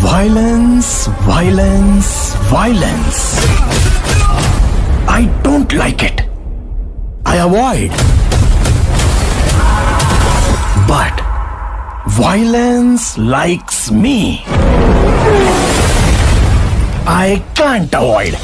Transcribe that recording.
Violence, violence, violence. I don't like it. I avoid. But violence likes me. I can't avoid.